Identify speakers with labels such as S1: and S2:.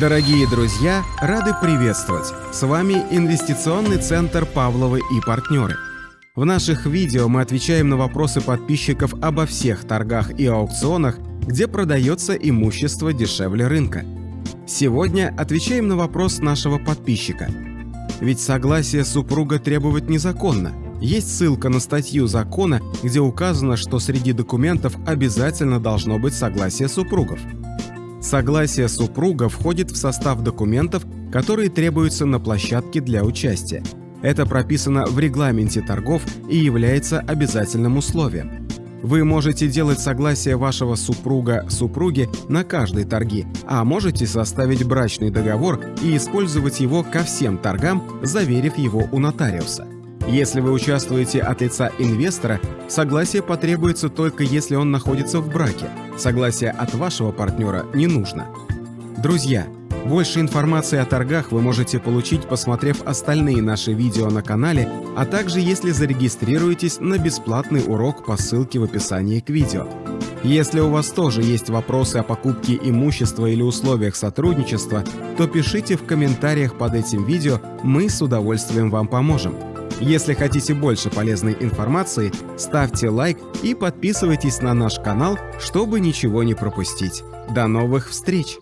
S1: Дорогие друзья, рады приветствовать! С вами Инвестиционный центр Павловы и партнеры. В наших видео мы отвечаем на вопросы подписчиков обо всех торгах и аукционах, где продается имущество дешевле рынка. Сегодня отвечаем на вопрос нашего подписчика. Ведь согласие супруга требовать незаконно. Есть ссылка на статью закона, где указано, что среди документов обязательно должно быть согласие супругов. Согласие супруга входит в состав документов, которые требуются на площадке для участия. Это прописано в регламенте торгов и является обязательным условием. Вы можете делать согласие вашего супруга-супруги на каждой торги, а можете составить брачный договор и использовать его ко всем торгам, заверив его у нотариуса. Если вы участвуете от лица инвестора, согласие потребуется только если он находится в браке. Согласие от вашего партнера не нужно. Друзья, больше информации о торгах вы можете получить, посмотрев остальные наши видео на канале, а также если зарегистрируетесь на бесплатный урок по ссылке в описании к видео. Если у вас тоже есть вопросы о покупке имущества или условиях сотрудничества, то пишите в комментариях под этим видео, мы с удовольствием вам поможем. Если хотите больше полезной информации, ставьте лайк и подписывайтесь на наш канал, чтобы ничего не пропустить. До новых встреч!